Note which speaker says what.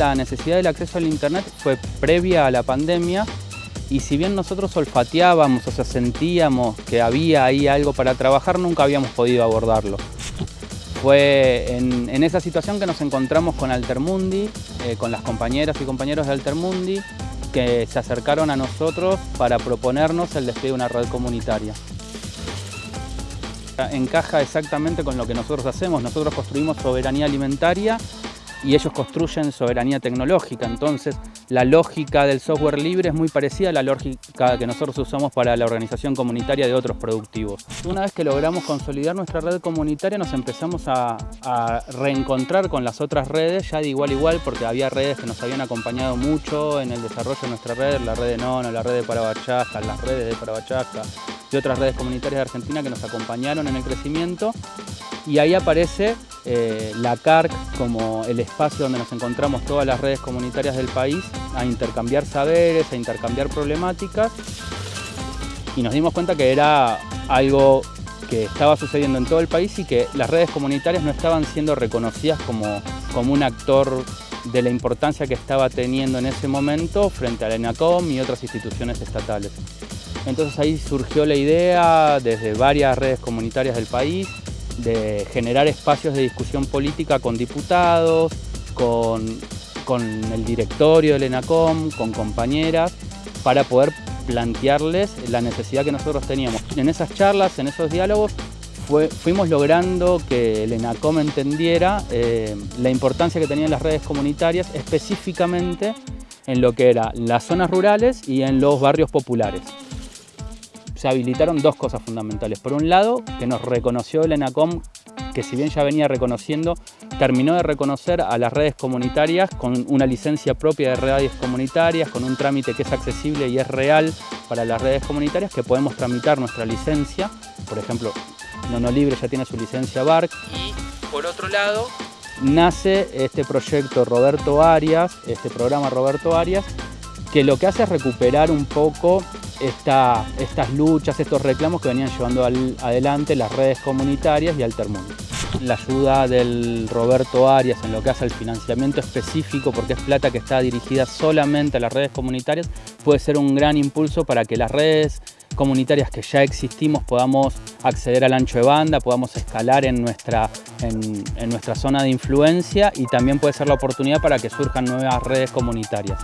Speaker 1: la necesidad del acceso al Internet fue previa a la pandemia y si bien nosotros olfateábamos, o sea, sentíamos que había ahí algo para trabajar, nunca habíamos podido abordarlo. Fue en, esa situación que nos encontramos con Altermundi, eh, con las compañeras y compañeros de Altermundi, que se acercaron a nosotros para proponernos el despliegue de una red comunitaria. Encaja exactamente con lo que nosotros hacemos. Nosotros construimos soberanía alimentaria y ellos construyen soberanía tecnológica. Entonces, la lógica del software libre es muy parecida a la lógica que nosotros usamos para la organización comunitaria de otros productivos. Una vez que logramos consolidar nuestra red comunitaria, nos empezamos a, reencontrar con las otras redes, ya de igual a igual, porque había redes que nos habían acompañado mucho en el desarrollo de nuestra red, la red de Nono, la red de Parabachaca, las redes de Parabachaca y otras redes comunitarias de Argentina que nos acompañaron en el crecimiento. Y ahí aparece eh, la CARC como el espacio donde nos encontramos todas las redes comunitarias del país a intercambiar saberes, a intercambiar problemáticas y nos dimos cuenta que era algo que estaba sucediendo en todo el país y que las redes comunitarias no estaban siendo reconocidas como, como un actor de la importancia que estaba teniendo en ese momento frente a la ENACOM y otras instituciones estatales. Entonces ahí surgió la idea desde varias redes comunitarias del país de generar espacios de discusión política con diputados, con, el directorio del ENACOM, con compañeras, para poder plantearles la necesidad que nosotros teníamos. En esas charlas, en esos diálogos, fuimos logrando que el ENACOM entendiera eh, la importancia que tenían las redes comunitarias, específicamente en lo que eran las zonas rurales y en los barrios populares se habilitaron dos cosas fundamentales. Por un lado, que nos reconoció el ENACOM, que si bien ya venía reconociendo, terminó de reconocer a las redes comunitarias con una licencia propia de redes comunitarias, con un trámite que es accesible y es real para las redes comunitarias, que podemos tramitar nuestra licencia. Por ejemplo, Nono Libre ya tiene su licencia BARC. Y por otro lado, nace este proyecto Roberto Arias, este programa Roberto Arias, que lo que hace es recuperar un poco estas luchas, estos reclamos que venían llevando adelante las redes comunitarias y Altermundo. La ayuda del Roberto Arias en lo que hace al financiamiento específico, porque es plata que está dirigida solamente a las redes comunitarias, puede ser un gran impulso para que las redes comunitarias que ya existimos podamos acceder al ancho de banda, podamos escalar en nuestra, en nuestra zona de influencia y también puede ser la oportunidad para que surjan nuevas redes comunitarias.